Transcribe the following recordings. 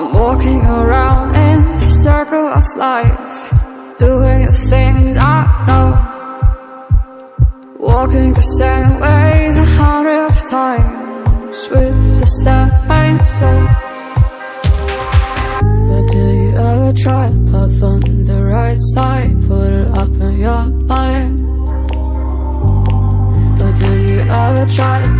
I'm walking around in the circle of life Doing the things I know. Walking the same ways a hundred of times With the same soul. But do you ever try to puff on the right side Put it up in your mind? But do you ever try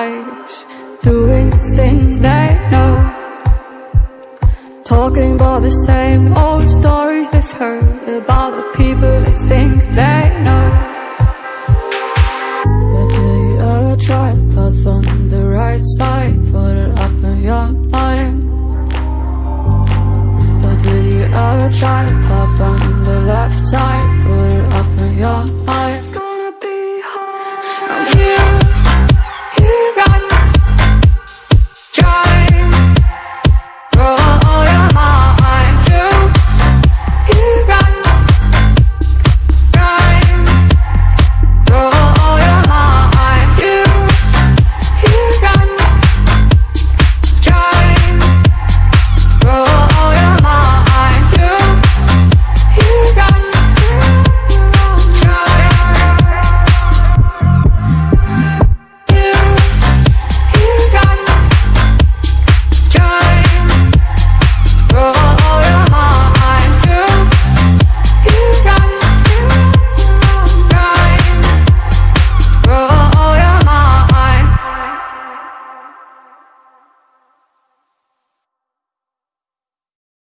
Doing things they know. Talking about the same old stories they've heard About the people they think they